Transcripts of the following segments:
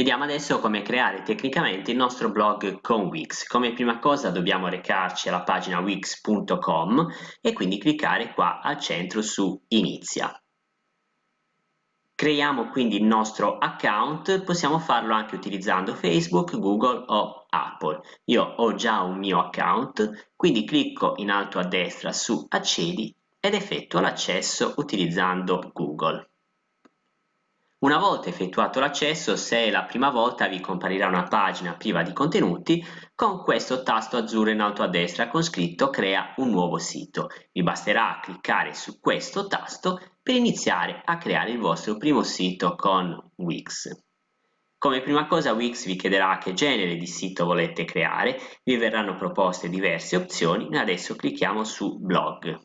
Vediamo adesso come creare tecnicamente il nostro blog con Wix. Come prima cosa dobbiamo recarci alla pagina wix.com e quindi cliccare qua al centro su Inizia. Creiamo quindi il nostro account, possiamo farlo anche utilizzando Facebook, Google o Apple. Io ho già un mio account, quindi clicco in alto a destra su Accedi ed effettuo l'accesso utilizzando Google. Una volta effettuato l'accesso, se è la prima volta vi comparirà una pagina priva di contenuti con questo tasto azzurro in alto a destra con scritto crea un nuovo sito. Vi basterà cliccare su questo tasto per iniziare a creare il vostro primo sito con Wix. Come prima cosa Wix vi chiederà che genere di sito volete creare, vi verranno proposte diverse opzioni, adesso clicchiamo su blog.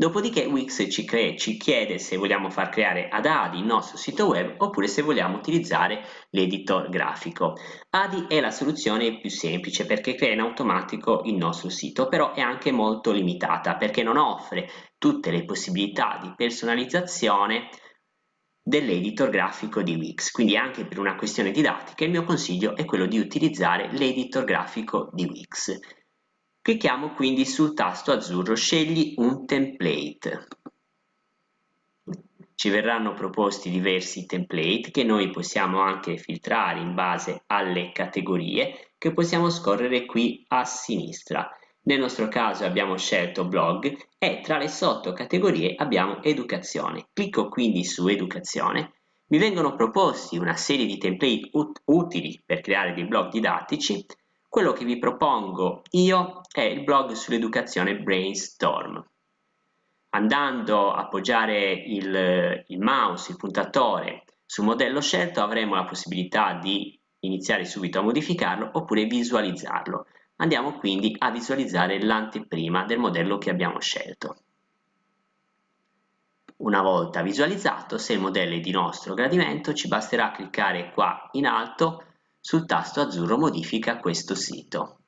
Dopodiché Wix ci, crea, ci, chiede se vogliamo far creare ad ADI il nostro sito web oppure se vogliamo utilizzare l'editor grafico. ADI è la soluzione più semplice perché crea in automatico il nostro sito, però è anche molto limitata perché non offre tutte le possibilità di personalizzazione dell'editor grafico di Wix, quindi anche per una questione didattica il mio consiglio è quello di utilizzare l'editor grafico di Wix. Clicchiamo quindi sul tasto azzurro Scegli un template. Ci verranno proposti diversi template che noi possiamo anche filtrare in base alle categorie che possiamo scorrere qui a sinistra. Nel nostro caso abbiamo scelto blog e tra le sottocategorie abbiamo educazione. Clicco quindi su educazione. Mi vengono proposti una serie di template ut utili per creare dei blog didattici quello che vi propongo io è il blog sull'educazione Brainstorm. Andando a appoggiare il, il mouse, il puntatore sul modello scelto avremo la possibilità di iniziare subito a modificarlo oppure visualizzarlo. Andiamo quindi a visualizzare l'anteprima del modello che abbiamo scelto. Una volta visualizzato, se il modello è di nostro gradimento, ci basterà cliccare qua in alto sul tasto azzurro modifica questo sito.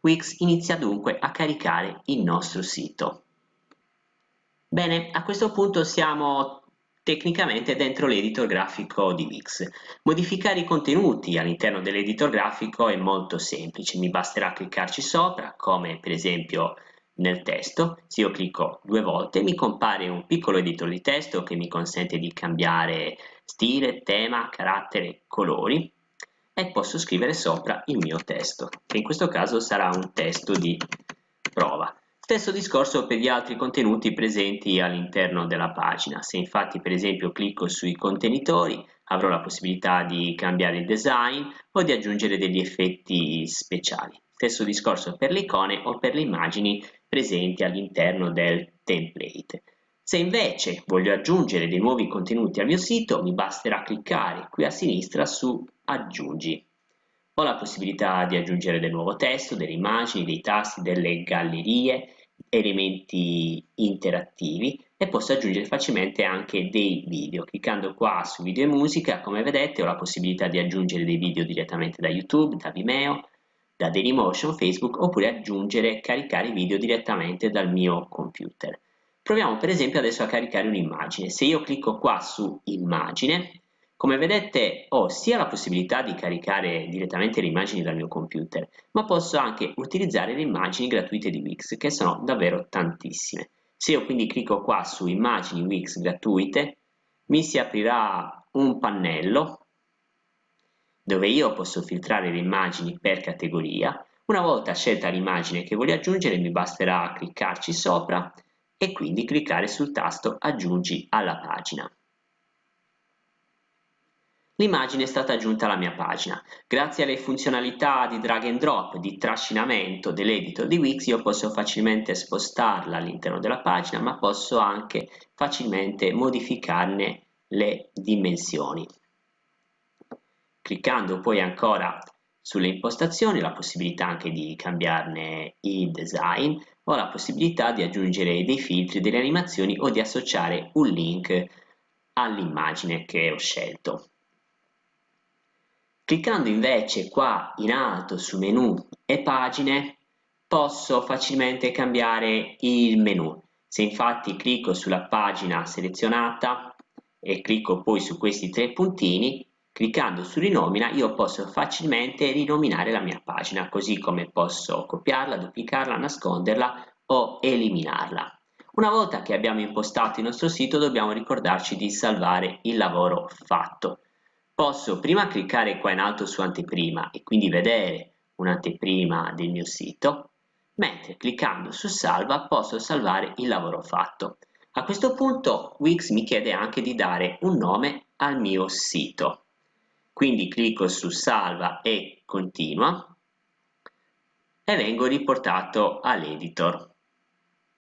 Wix inizia dunque a caricare il nostro sito. Bene, a questo punto siamo tecnicamente dentro l'editor grafico di Wix. Modificare i contenuti all'interno dell'editor grafico è molto semplice, mi basterà cliccarci sopra, come per esempio nel testo, se io clicco due volte mi compare un piccolo editor di testo che mi consente di cambiare stile, tema, carattere, colori e posso scrivere sopra il mio testo, che in questo caso sarà un testo di prova. Stesso discorso per gli altri contenuti presenti all'interno della pagina. Se infatti per esempio clicco sui contenitori avrò la possibilità di cambiare il design o di aggiungere degli effetti speciali. Stesso discorso per le icone o per le immagini presenti all'interno del template. Se invece voglio aggiungere dei nuovi contenuti al mio sito, mi basterà cliccare qui a sinistra su Aggiungi. Ho la possibilità di aggiungere del nuovo testo, delle immagini, dei tasti, delle gallerie, elementi interattivi e posso aggiungere facilmente anche dei video. Cliccando qua su video e musica, come vedete, ho la possibilità di aggiungere dei video direttamente da YouTube, da Vimeo, da Dailymotion, Facebook, oppure aggiungere e caricare video direttamente dal mio computer. Proviamo per esempio adesso a caricare un'immagine. Se io clicco qua su immagine, come vedete ho sia la possibilità di caricare direttamente le immagini dal mio computer, ma posso anche utilizzare le immagini gratuite di Wix, che sono davvero tantissime. Se io quindi clicco qua su immagini Wix gratuite, mi si aprirà un pannello dove io posso filtrare le immagini per categoria. Una volta scelta l'immagine che voglio aggiungere mi basterà cliccarci sopra e quindi cliccare sul tasto Aggiungi alla pagina. L'immagine è stata aggiunta alla mia pagina. Grazie alle funzionalità di drag and drop, di trascinamento dell'editor di Wix, io posso facilmente spostarla all'interno della pagina, ma posso anche facilmente modificarne le dimensioni. Cliccando poi ancora sulle impostazioni, la possibilità anche di cambiarne il design, ho la possibilità di aggiungere dei filtri, delle animazioni o di associare un link all'immagine che ho scelto. Cliccando invece qua in alto su menu e pagine posso facilmente cambiare il menu. Se infatti clicco sulla pagina selezionata e clicco poi su questi tre puntini, cliccando su rinomina io posso facilmente rinominare la mia pagina, così come posso copiarla, duplicarla, nasconderla o eliminarla. Una volta che abbiamo impostato il nostro sito dobbiamo ricordarci di salvare il lavoro fatto. Posso prima cliccare qua in alto su anteprima e quindi vedere un'anteprima del mio sito, mentre cliccando su salva posso salvare il lavoro fatto. A questo punto Wix mi chiede anche di dare un nome al mio sito. Quindi clicco su salva e continua e vengo riportato all'editor.